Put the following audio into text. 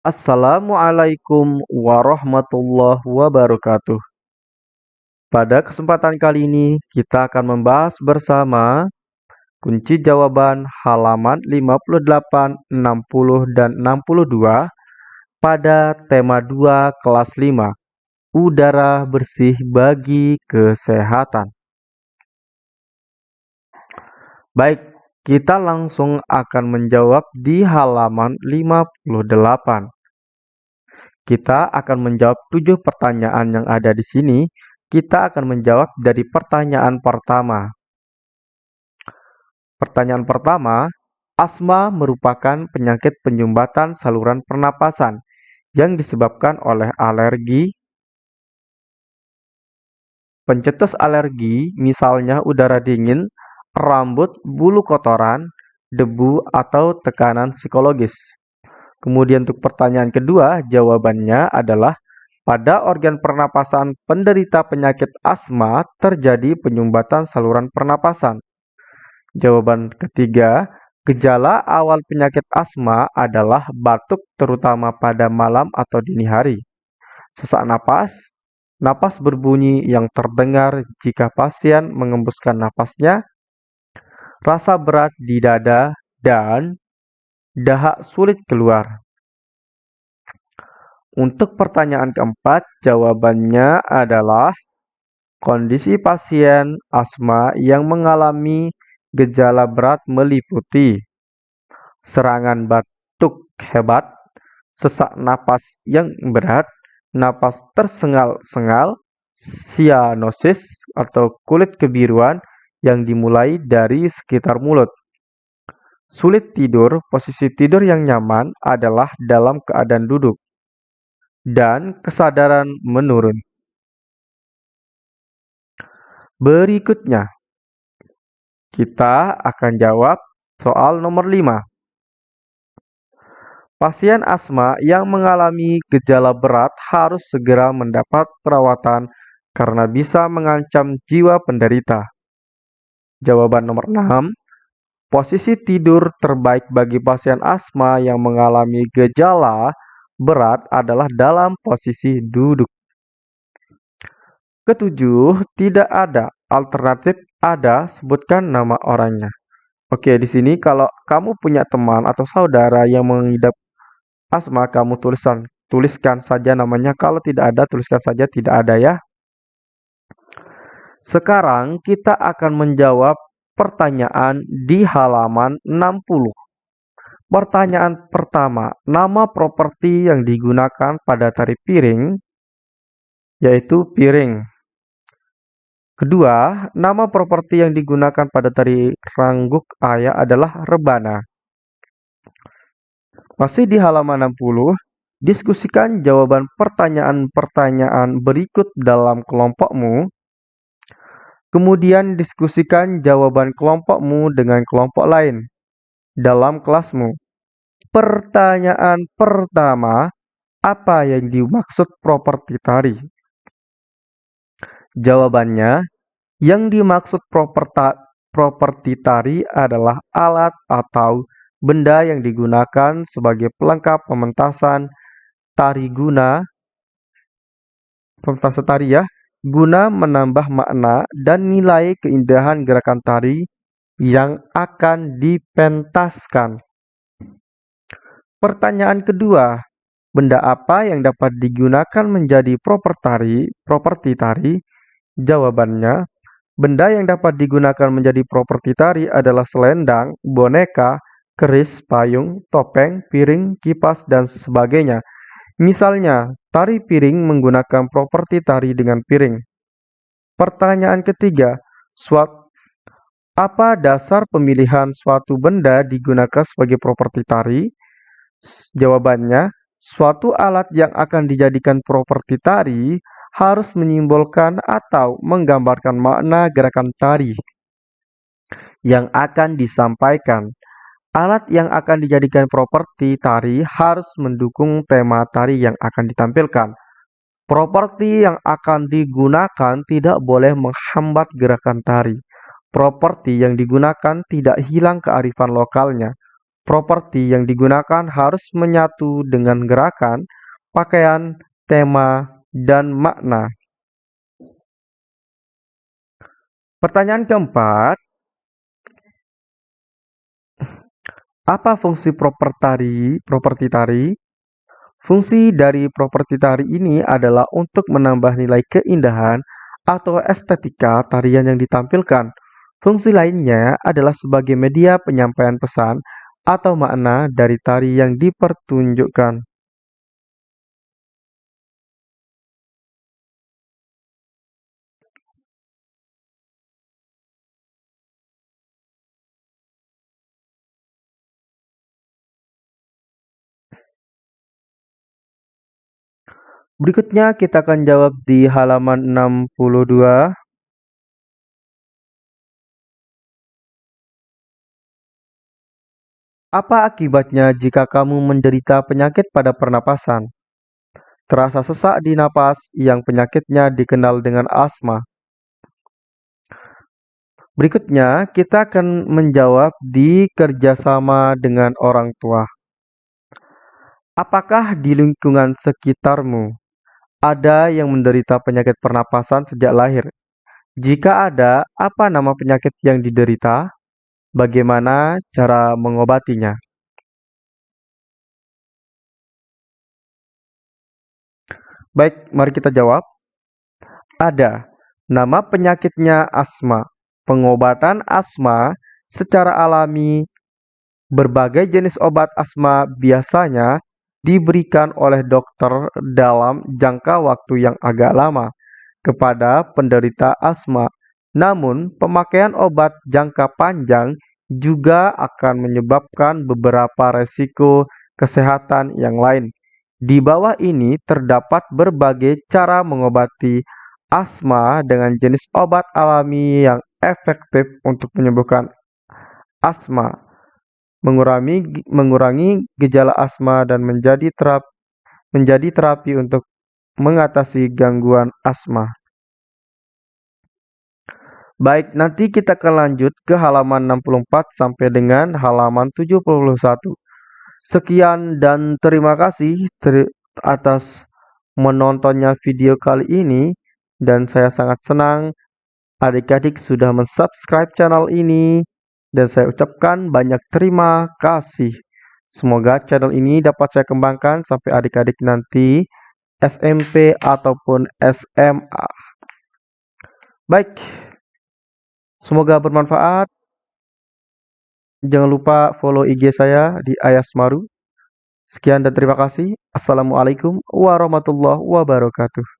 Assalamualaikum warahmatullahi wabarakatuh. Pada kesempatan kali ini, kita akan membahas bersama kunci jawaban halaman 58, 60, dan 62 pada tema 2 kelas 5, Udara Bersih Bagi Kesehatan. Baik, kita langsung akan menjawab di halaman 58. Kita akan menjawab tujuh pertanyaan yang ada di sini. Kita akan menjawab dari pertanyaan pertama. Pertanyaan pertama, asma merupakan penyakit penyumbatan saluran pernapasan yang disebabkan oleh alergi, pencetus alergi, misalnya udara dingin, rambut, bulu kotoran, debu, atau tekanan psikologis. Kemudian untuk pertanyaan kedua, jawabannya adalah pada organ pernapasan penderita penyakit asma terjadi penyumbatan saluran pernapasan. Jawaban ketiga, gejala awal penyakit asma adalah batuk terutama pada malam atau dini hari. Sesak napas, napas berbunyi yang terdengar jika pasien mengembuskan napasnya, rasa berat di dada, dan dahak sulit keluar. Untuk pertanyaan keempat, jawabannya adalah kondisi pasien asma yang mengalami gejala berat meliputi serangan batuk hebat, sesak napas yang berat, napas tersengal-sengal, sianosis atau kulit kebiruan, yang dimulai dari sekitar mulut. Sulit tidur, posisi tidur yang nyaman adalah dalam keadaan duduk, dan kesadaran menurun. Berikutnya, kita akan jawab soal nomor 5. Pasien asma yang mengalami gejala berat harus segera mendapat perawatan karena bisa mengancam jiwa penderita. Jawaban nomor 6. Posisi tidur terbaik bagi pasien asma yang mengalami gejala berat adalah dalam posisi duduk. Ketujuh, tidak ada alternatif ada sebutkan nama orangnya. Oke, di sini kalau kamu punya teman atau saudara yang mengidap asma, kamu tulisan tuliskan saja namanya. Kalau tidak ada, tuliskan saja tidak ada ya. Sekarang kita akan menjawab pertanyaan di halaman 60. Pertanyaan pertama, nama properti yang digunakan pada tari piring yaitu piring. Kedua, nama properti yang digunakan pada tari rangguk ayah adalah rebana. Masih di halaman 60, diskusikan jawaban pertanyaan-pertanyaan berikut dalam kelompokmu Kemudian diskusikan jawaban kelompokmu dengan kelompok lain dalam kelasmu. Pertanyaan pertama, apa yang dimaksud properti tari? Jawabannya, yang dimaksud properti tari adalah alat atau benda yang digunakan sebagai pelengkap pementasan tari guna pementasan tari ya guna menambah makna dan nilai keindahan gerakan tari yang akan dipentaskan. Pertanyaan kedua, benda apa yang dapat digunakan menjadi properti tari? Jawabannya, benda yang dapat digunakan menjadi properti tari adalah selendang, boneka, keris, payung, topeng, piring, kipas, dan sebagainya. Misalnya, tari piring menggunakan properti tari dengan piring. Pertanyaan ketiga, suatu apa dasar pemilihan suatu benda digunakan sebagai properti tari? Jawabannya, suatu alat yang akan dijadikan properti tari harus menyimbolkan atau menggambarkan makna gerakan tari yang akan disampaikan. Alat yang akan dijadikan properti tari harus mendukung tema tari yang akan ditampilkan. Properti yang akan digunakan tidak boleh menghambat gerakan tari. Properti yang digunakan tidak hilang kearifan lokalnya. properti yang digunakan harus menyatu dengan gerakan, pakaian, tema, dan makna. Pertanyaan keempat, apa fungsi properti properti tari? Fungsi dari properti tari ini adalah untuk menambah nilai keindahan atau estetika tarian yang ditampilkan. Fungsi lainnya adalah sebagai media penyampaian pesan atau makna dari tari yang dipertunjukkan. Berikutnya kita akan jawab di halaman 62. Apa akibatnya jika kamu menderita penyakit pada pernapasan? Terasa sesak di napas yang penyakitnya dikenal dengan asma. Berikutnya, kita akan menjawab di kerjasama dengan orang tua. Apakah di lingkungan sekitarmu ada yang menderita penyakit pernapasan sejak lahir? Jika ada, apa nama penyakit yang diderita? Bagaimana cara mengobatinya? Baik, mari kita jawab. Ada. Nama penyakitnya asma. Pengobatan asma secara alami berbagai jenis obat asma biasanya diberikan oleh dokter dalam jangka waktu yang agak lama kepada penderita asma. Namun, pemakaian obat jangka panjang juga akan menyebabkan beberapa resiko kesehatan yang lain. Di bawah ini terdapat berbagai cara mengobati asma dengan jenis obat alami yang efektif untuk menyembuhkan asma mengurangi mengurangi gejala asma dan menjadi terap, menjadi terapi untuk mengatasi gangguan asma. Baik, nanti kita akan lanjut ke halaman 64 sampai dengan halaman 71. Sekian dan terima kasih ter atas menontonnya video kali ini dan saya sangat senang adik-adik sudah mensubscribe channel ini. Dan saya ucapkan banyak terima kasih. Semoga channel ini dapat saya kembangkan sampai adik-adik nanti SMP ataupun SMA. Baik, semoga bermanfaat. Jangan lupa follow IG saya di Ayas Maru. Sekian dan terima kasih. Assalamualaikum warahmatullahi wabarakatuh.